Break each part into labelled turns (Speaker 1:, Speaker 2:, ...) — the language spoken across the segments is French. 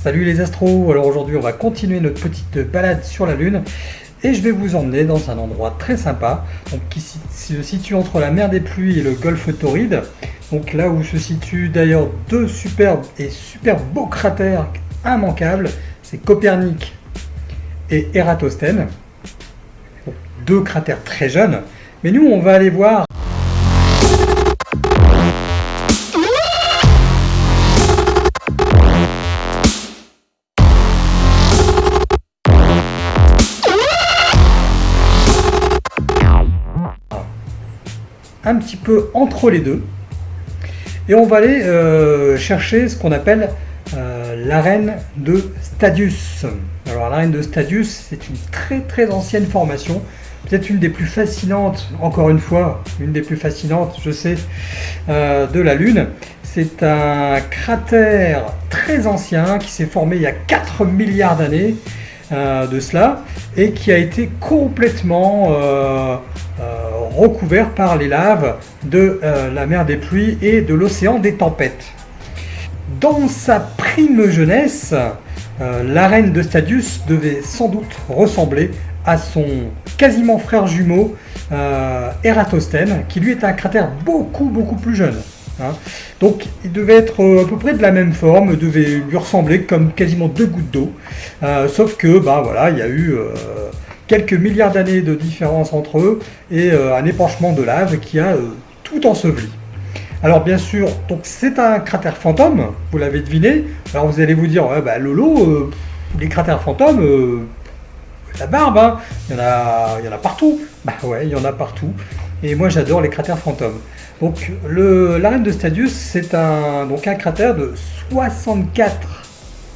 Speaker 1: Salut les astros, alors aujourd'hui on va continuer notre petite balade sur la Lune et je vais vous emmener dans un endroit très sympa qui se situe entre la mer des pluies et le golfe Tauride. Donc là où se situent d'ailleurs deux superbes et super beaux cratères immanquables, c'est Copernic et Eratosthène. Deux cratères très jeunes, mais nous on va aller voir un petit peu entre les deux. Et on va aller euh, chercher ce qu'on appelle euh, l'arène de Stadius. Alors l'arène de Stadius, c'est une très très ancienne formation, peut-être une des plus fascinantes, encore une fois, une des plus fascinantes, je sais, euh, de la Lune. C'est un cratère très ancien qui s'est formé il y a 4 milliards d'années de cela et qui a été complètement recouvert par les laves de euh, la mer des pluies et de l'océan des tempêtes. Dans sa prime jeunesse, euh, la reine de Stadius devait sans doute ressembler à son quasiment frère jumeau euh, Eratosthène, qui lui est un cratère beaucoup plus jeune. Hein. Donc il devait être à peu près de la même forme, devait lui ressembler comme quasiment deux gouttes d'eau, sauf que bah voilà, il y a eu quelques milliards d'années de différence entre eux et euh, un épanchement de lave qui a euh, tout enseveli. Alors bien sûr, c'est un cratère fantôme, vous l'avez deviné. Alors vous allez vous dire, ouais, bah, Lolo, euh, les cratères fantômes, la barbe, hein, il, y en a, il y en a partout. Bah ouais, il y en a partout. Et moi j'adore les cratères fantômes. Donc l'arène de Stadius, c'est un, un cratère de 64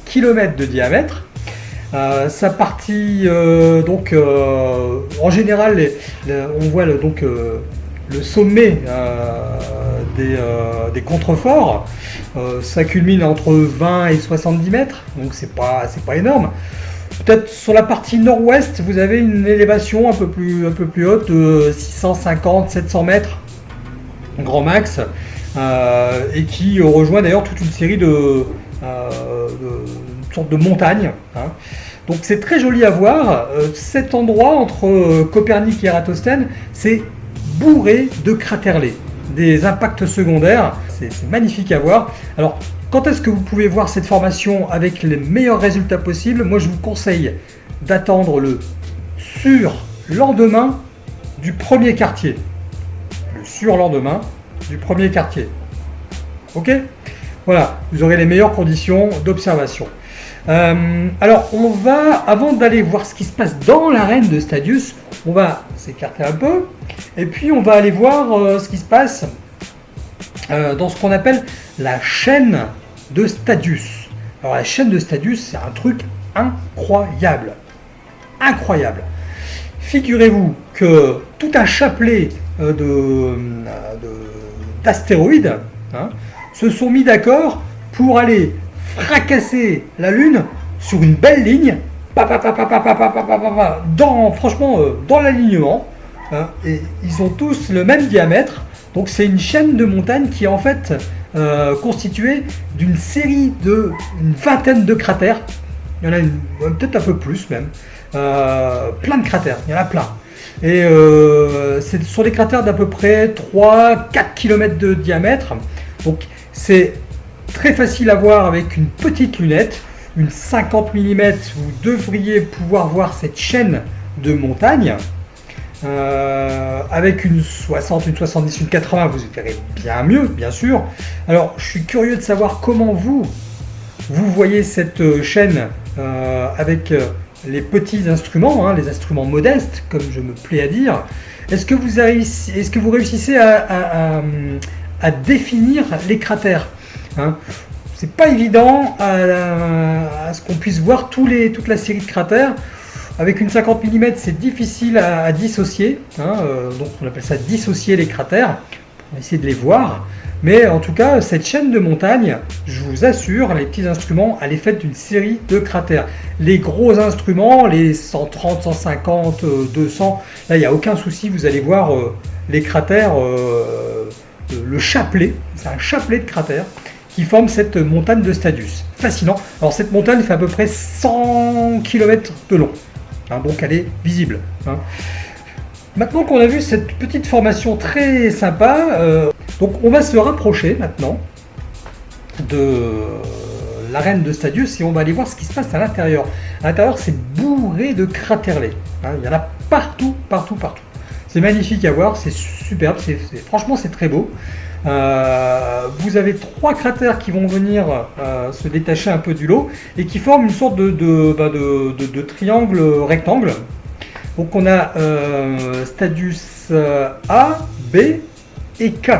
Speaker 1: km de diamètre euh, sa partie, euh, donc, euh, en général, on voit le, donc, le sommet des, contreforts. ça culmine entre 20 et 70 mètres, donc c'est pas, pas énorme. Peut-être sur la partie nord-ouest, vous avez une élévation un peu plus, un peu plus haute de 650-700 mètres, grand max, et qui rejoint d'ailleurs toute une série de, sorte de montagne. Hein. Donc c'est très joli à voir. Euh, cet endroit entre euh, Copernic et Eratosthène, c'est bourré de cratèrlets, des impacts secondaires. C'est magnifique à voir. Alors quand est-ce que vous pouvez voir cette formation avec les meilleurs résultats possibles? Moi je vous conseille d'attendre le surlendemain du premier quartier. Le surlendemain du premier quartier. Ok? Voilà, vous aurez les meilleures conditions d'observation. Euh, alors, on va, avant d'aller voir ce qui se passe dans l'arène de Stadius, on va s'écarter un peu, et puis on va aller voir euh, ce qui se passe euh, dans ce qu'on appelle la chaîne de Stadius. Alors, la chaîne de Stadius, c'est un truc incroyable. Incroyable. Figurez-vous que tout un chapelet d'astéroïdes hein, se sont mis d'accord pour aller fracasser la Lune sur une belle ligne, dans, franchement, euh, dans l'alignement. Hein, et ils ont tous le même diamètre. Donc c'est une chaîne de montagnes qui est en fait euh, constituée d'une série de une vingtaine de cratères. Il y en a peut-être un peu plus même. Euh, plein de cratères, il y en a plein. Et c'est sur des cratères d'à peu près 3-4 km de diamètre. Donc c'est Très facile à voir avec une petite lunette, une 50 mm, vous devriez pouvoir voir cette chaîne de montagne. Euh, avec une 60, une 70, une 80, vous verrez bien mieux, bien sûr. Alors, je suis curieux de savoir comment vous, vous voyez cette euh, chaîne euh, avec les petits instruments, hein, les instruments modestes, comme je me plais à dire. Est-ce que vous réussissez à définir les cratères? Hein. C'est pas évident à, ce qu'on puisse voir tous les, toute la série de cratères. Avec une 50 mm, c'est difficile à, dissocier. Hein, euh, donc on appelle ça dissocier les cratères. On va essayer de les voir. Mais en tout cas, cette chaîne de montagne, je vous assure, les petits instruments, elle est faite d'une série de cratères. Les gros instruments, les 130, 150, 200, là, il n'y a aucun souci, vous allez voir euh, les cratères, euh, le chapelet, c'est un chapelet de cratères qui forment cette montagne de Stadius. Fascinant. Alors cette montagne fait à peu près 100 km de long, hein, donc elle est visible. Hein. Maintenant qu'on a vu cette petite formation très sympa, euh, donc on va se rapprocher maintenant de l'arène de Stadius et on va aller voir ce qui se passe à l'intérieur. À l'intérieur, c'est bourré de craterlets. Hein. il y en a partout, partout, partout. C'est magnifique à voir, c'est superbe, franchement c'est très beau. Euh, vous avez trois cratères qui vont venir euh, se détacher un peu du lot et qui forment une sorte de, bah, triangle rectangle. Donc on a euh, Stadius A, B et K.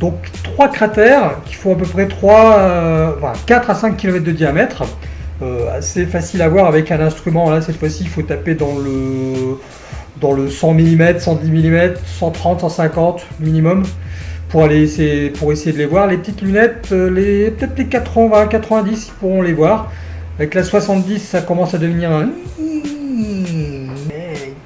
Speaker 1: Donc trois cratères qui font à peu près 3, 4 à 5 km de diamètre. assez facile à voir avec un instrument. Là cette fois-ci il faut taper dans le dans le 100 mm, 110 mm, 130, 150 minimum pour aller essayer, pour essayer de les voir. Les petites lunettes, euh, les, peut-être les 80, 90 ils pourront les voir. Avec la 70, ça commence à devenir un...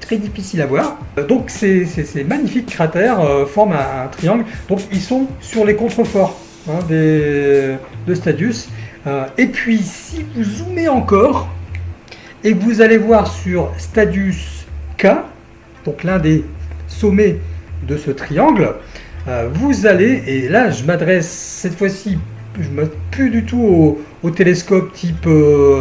Speaker 1: très difficile à voir. Donc ces, magnifiques cratères euh, forment un, triangle. Donc ils sont sur les contreforts hein, de Stadius. Euh, et puis si vous zoomez encore et que vous allez voir sur Stadius K, donc l'un des sommets de ce triangle, euh, vous allez, et là je m'adresse cette fois-ci, je ne plus du tout au, télescope type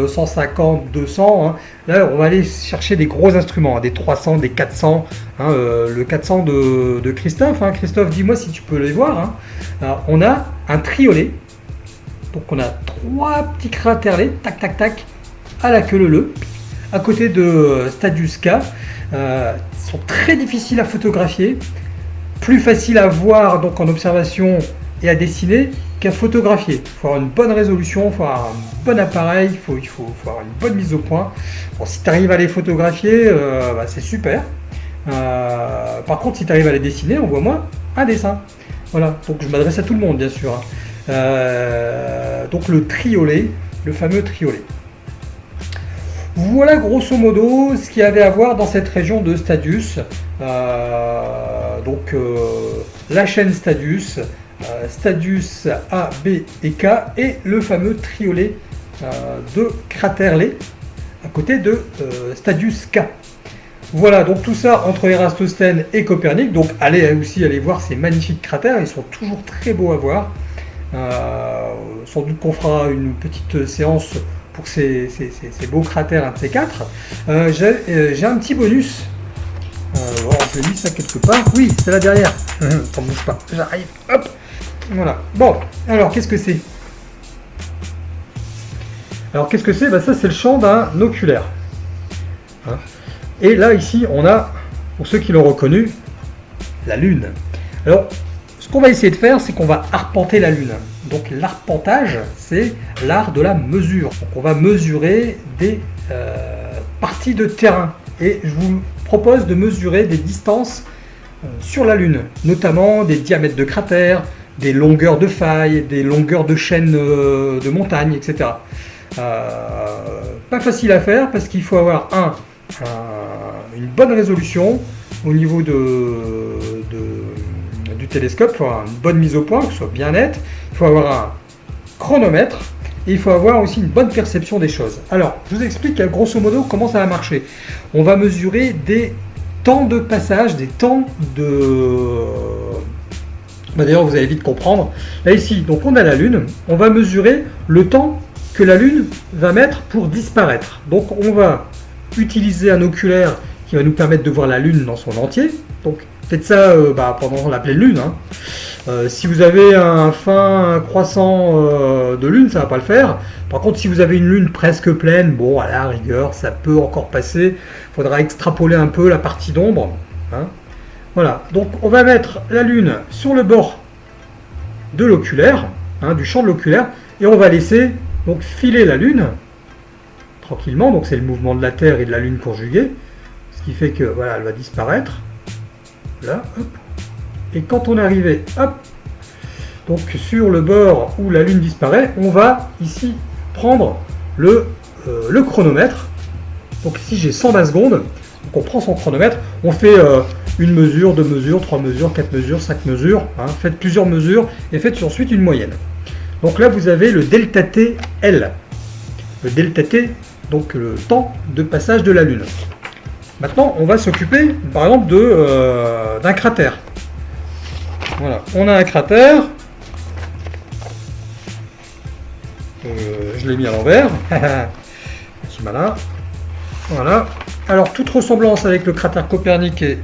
Speaker 1: 150, euh, 200, hein. là on va aller chercher des gros instruments, hein, des 300, des 400, hein, euh, le 400 de, Christophe, Christophe dis-moi si tu peux les voir, on a un triolet, donc on a trois petits craterlets, tac tac tac, à la queue leu à côté de Stadius K, sont très difficiles à photographier, plus facile à voir donc en observation et à dessiner qu'à photographier. Il faut avoir une bonne résolution, il faut avoir un bon appareil, il faut, il faut, avoir une bonne mise au point. Bon, si tu arrives à les photographier, euh, bah, c'est super. Euh, par contre, si tu arrives à les dessiner, envoie-moi un dessin. Voilà, donc je m'adresse à tout le monde, bien sûr. Hein. Euh, donc le triolet, le fameux triolet. Voilà grosso modo ce qu'il y avait à voir dans cette région de Stadius. Euh, donc euh, la chaîne Stadius, euh, Stadius A, B et K et le fameux triolet de Craterley à côté de Stadius K. Voilà, donc tout ça entre Eratosthène et Copernic. Donc allez aussi aller voir ces magnifiques cratères, ils sont toujours très beaux à voir. sans doute qu'on fera une petite séance pour ces, beaux cratères, un de ces quatre. Euh, euh, j'ai un petit bonus. Oh, je mis ça quelque part. Oui, c'est là derrière. T'en bouge pas. J'arrive. Hop. Voilà. Bon, alors qu'est-ce que c'est? Alors qu'est-ce que c'est? Bah, Ça, c'est le champ d'un oculaire. Hein? Et là, ici, on a, pour ceux qui l'ont reconnu, la Lune. Alors, ce qu'on va essayer de faire, c'est qu'on va arpenter la Lune. Donc l'arpentage, c'est l'art de la mesure. Donc on va mesurer des euh, parties de terrain. Et je vous propose de mesurer des distances euh, sur la Lune, notamment des diamètres de cratères, des longueurs de failles, des longueurs de chaînes euh, de montagnes, etc. pas facile à faire parce qu'il faut avoir un, une bonne résolution au niveau de, télescope, il faut avoir une bonne mise au point, que ce soit bien net, il faut avoir un chronomètre, et il faut avoir aussi une bonne perception des choses. Alors, je vous explique grosso modo comment ça va marcher. On va mesurer des temps de passage, des temps de... Bah, d'ailleurs, vous allez vite comprendre. Là, ici, donc on a la Lune. On va mesurer le temps que la Lune va mettre pour disparaître. Donc, on va utiliser un oculaire qui va nous permettre de voir la Lune dans son entier. Donc, faites ça euh, bah, pendant la pleine Lune. Hein. Euh, si vous avez un fin croissant euh, de lune, ça va pas le faire. Par contre, si vous avez une lune presque pleine, bon, à la rigueur, ça peut encore passer. Il faudra extrapoler un peu la partie d'ombre. Hein. Voilà, donc on va mettre la lune sur le bord de l'oculaire, hein, du champ de l'oculaire, et on va laisser filer la lune tranquillement. Donc c'est le mouvement de la Terre et de la lune conjuguée, ce qui fait que voilà, elle va disparaître. Là, hop, et quand on est arrivé, hop, donc sur le bord où la Lune disparaît, on va ici prendre le, euh, chronomètre. Donc ici j'ai 120 secondes, donc on prend son chronomètre, on fait euh, une mesure, deux mesures, trois mesures, quatre mesures, cinq mesures, hein. faites plusieurs mesures et faites ensuite une moyenne. Donc là, vous avez le delta T L. Le delta T, donc le temps de passage de la Lune. Maintenant, on va s'occuper, par exemple, euh, d'un cratère. Voilà, on a un cratère. Euh, je l'ai mis à l'envers. C'est malin. Voilà. Alors, toute ressemblance avec le cratère Copernic est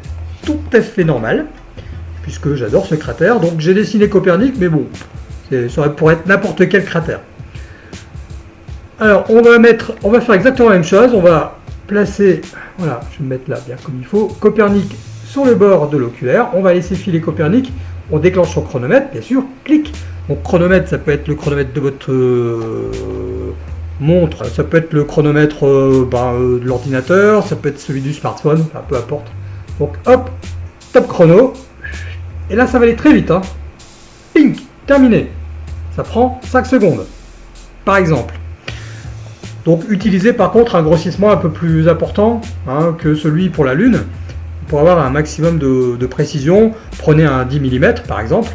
Speaker 1: tout à fait normale, puisque j'adore ce cratère. Donc, j'ai dessiné Copernic, mais bon, ça aurait pour être n'importe quel cratère. Alors, on va mettre, on va faire exactement la même chose. On va placer, voilà, je vais me mettre là bien comme il faut, Copernic sur le bord de l'oculaire. On va laisser filer Copernic. On déclenche son chronomètre, bien sûr. Clic. Donc, chronomètre, ça peut être le chronomètre de votre euh, montre, ça peut être le chronomètre euh, ben, euh, de l'ordinateur, ça peut être celui du smartphone, peu importe. Donc, hop, top chrono. Et là, ça va aller très vite. Hein. Pink, terminé. Ça prend 5 secondes, par exemple. Donc utilisez par contre un grossissement un peu plus important hein, que celui pour la Lune. Pour avoir un maximum de, précision, prenez un 10 mm par exemple.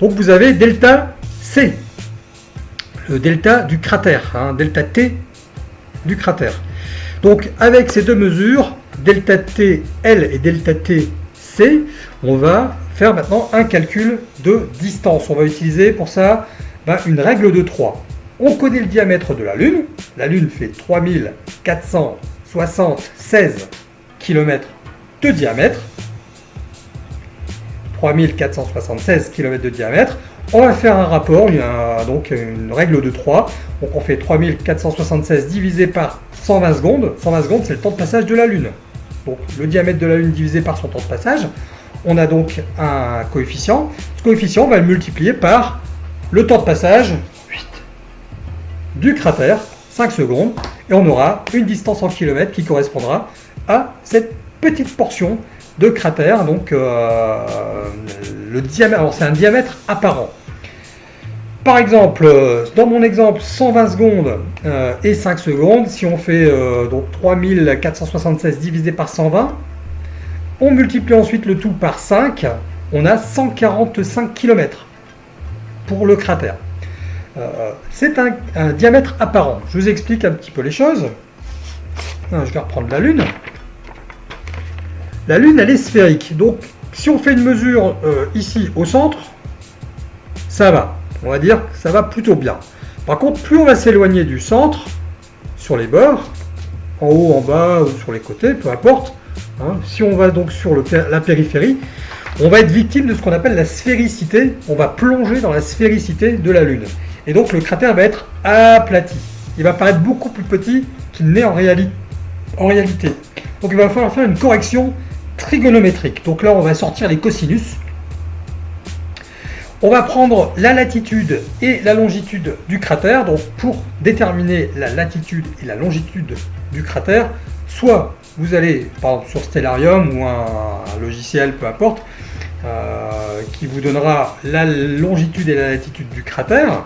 Speaker 1: Donc vous avez delta C, le delta du cratère, hein, delta T du cratère. Donc avec ces deux mesures, delta T L et delta T C, on va faire maintenant un calcul de distance. On va utiliser pour ça ben, une règle de 3. On connaît le diamètre de la Lune. La Lune fait 3476 km de diamètre. 3476 km de diamètre. On va faire un rapport, il y a donc une règle de 3. Donc on fait 3476 divisé par 120 secondes. 120 secondes, c'est le temps de passage de la Lune. Donc le diamètre de la Lune divisé par son temps de passage. On a donc un coefficient. Ce coefficient, on va le multiplier par le temps de passage du cratère, 5 secondes, et on aura une distance en kilomètres qui correspondra à cette petite portion de cratère. Donc euh, le diamètre, c'est un diamètre apparent. Par exemple, dans mon exemple, 120 secondes euh, et 5 secondes, si on fait euh, donc 3476 divisé par 120, on multiplie ensuite le tout par 5, on a 145 km pour le cratère. Euh, c'est un, diamètre apparent. Je vous explique un petit peu les choses. Ah, je vais reprendre la Lune. La Lune, elle est sphérique. Donc, si on fait une mesure euh, ici au centre, ça va. On va dire que ça va plutôt bien. Par contre, plus on va s'éloigner du centre, sur les bords, en haut, en bas ou sur les côtés, peu importe, hein, si on va donc sur la périphérie, on va être victime de ce qu'on appelle la sphéricité. On va plonger dans la sphéricité de la Lune. Et donc le cratère va être aplati. Il va paraître beaucoup plus petit qu'il n'est en, en réalité. Donc il va falloir faire une correction trigonométrique. Donc là, on va sortir les cosinus. On va prendre la latitude et la longitude du cratère. Donc pour déterminer la latitude et la longitude du cratère, soit vous allez, par exemple sur Stellarium ou un, logiciel, peu importe, euh, qui vous donnera la longitude et la latitude du cratère.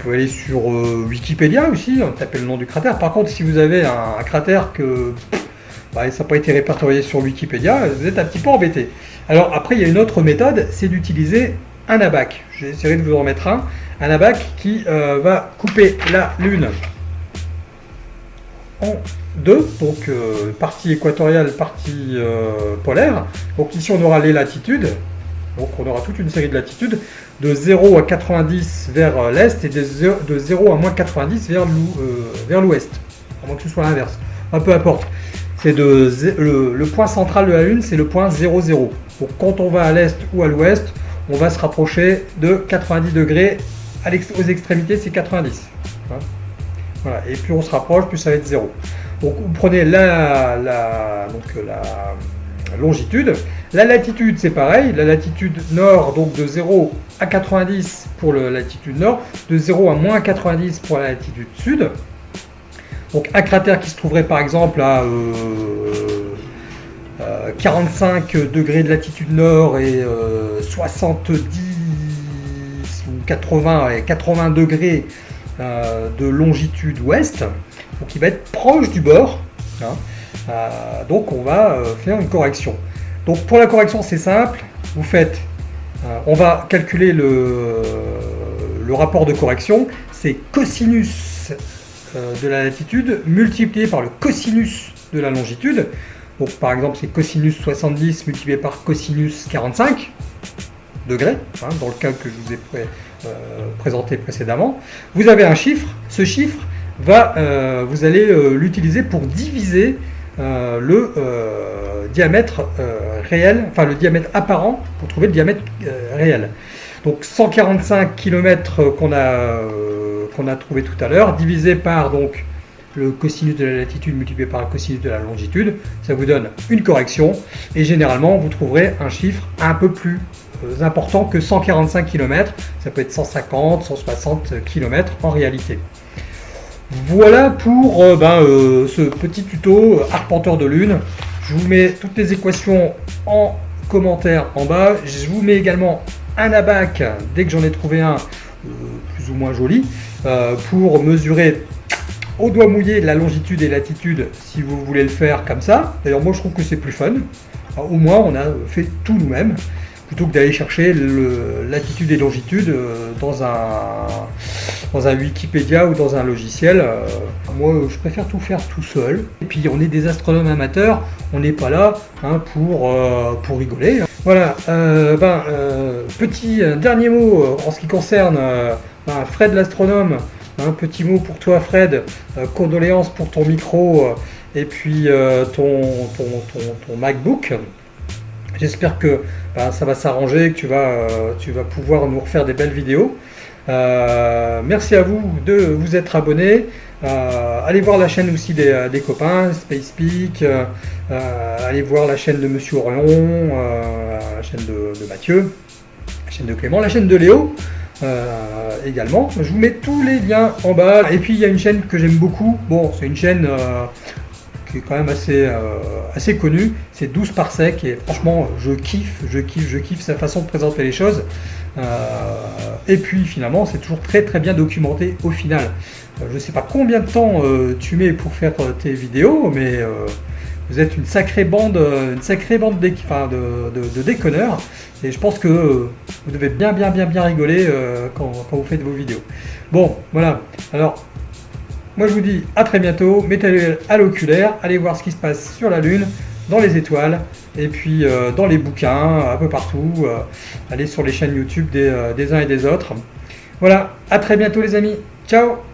Speaker 1: Pouvez aller sur euh, Wikipédia aussi, hein, taper le nom du cratère. Par contre, si vous avez un, cratère que bah, ça n'a pas été répertorié sur Wikipédia, vous êtes un petit peu embêté. Alors après, il y a une autre méthode, c'est d'utiliser un abac. J'essaierai de vous en mettre un. Un abac qui euh, va couper la Lune en deux, donc euh, partie équatoriale, partie polaire. Donc ici, on aura les latitudes. Donc on aura toute une série de latitudes de 0 à 90 vers euh, l'est et de 0 à moins 90 vers euh, l'ouest. À moins que ce soit l'inverse. peu importe. C'est de le, point central de la Lune, c'est le point 0, 0. Donc quand on va à l'est ou à l'ouest, on va se rapprocher de 90 degrés. aux extrémités, c'est 90. Hein? voilà. Et plus on se rapproche, plus ça va être 0. Donc vous prenez la longitude. La latitude, c'est pareil. La latitude nord, donc de 0 à 90 pour la latitude nord, de 0 à moins 90 pour la latitude sud. Donc un cratère qui se trouverait par exemple à 45 euh, euh, degrés de latitude nord et 70 euh, ou 80, et 80 degrés de longitude ouest. Donc il va être proche du bord. Hein. Donc on va faire une correction. Donc pour la correction c'est simple, vous faites, euh, on va calculer le, rapport de correction, c'est cosinus de la latitude multiplié par le cosinus de la longitude. Donc par exemple c'est cosinus 70 multiplié par cosinus 45 degrés, hein, dans le cas que je vous ai présenté précédemment. Vous avez un chiffre, ce chiffre va, vous allez l'utiliser pour diviser le diamètre réel, enfin le diamètre apparent pour trouver le diamètre réel. Donc 145 km qu'on a, euh, a trouvé tout à l'heure, divisé par donc le cosinus de la latitude multiplié par le cosinus de la longitude, ça vous donne une correction. Et généralement, vous trouverez un chiffre un peu plus euh, important que 145 km. Ça peut être 150, 160 km en réalité. Voilà pour euh, ben, ce petit tuto arpenteur de lune. Je vous mets toutes les équations en commentaire en bas. Je vous mets également un abac, dès que j'en ai trouvé un euh, plus ou moins joli, euh, pour mesurer au doigt mouillé la longitude et latitude si vous voulez le faire comme ça. D'ailleurs moi je trouve que c'est plus fun. au moins on a fait tout nous-mêmes plutôt que d'aller chercher le latitude et longitude euh, dans un, dans un Wikipédia ou dans un logiciel. Moi, je préfère tout faire tout seul. Et puis, on est des astronomes amateurs, on n'est pas là hein, pour, pour rigoler. Voilà, euh, ben, euh, petit euh, dernier mot en ce qui concerne ben, Fred l'astronome. Un petit mot pour toi Fred, condoléances pour ton micro et puis ton, ton, MacBook. J'espère que ben, ça va s'arranger, que tu vas, tu vas pouvoir nous refaire des belles vidéos. Merci à vous de vous être abonnés. Euh, allez voir la chaîne aussi des, euh, copains, SpacePeak, euh, allez voir la chaîne de Monsieur Orion, la chaîne de, Mathieu, la chaîne de Clément, la chaîne de Léo également. Je vous mets tous les liens en bas. Et puis il y a une chaîne que j'aime beaucoup, bon c'est une chaîne qui est quand même assez, assez connue, c'est 12 par sec et franchement je kiffe, je kiffe, je kiffe sa façon de présenter les choses. Et puis finalement c'est toujours très très bien documenté au final. Euh, je ne sais pas combien de temps euh, tu mets pour faire euh, tes vidéos, mais vous êtes une sacrée bande, une sacrée bande de, de, déconneurs. Et je pense que vous devez bien bien bien bien rigoler quand, vous faites vos vidéos. Bon, voilà. Alors, moi je vous dis à très bientôt. Mettez à l'oculaire, allez voir ce qui se passe sur la Lune, dans les étoiles, et puis dans les bouquins, un peu partout. allez sur les chaînes YouTube des, des uns et des autres. Voilà, à très bientôt les amis. Ciao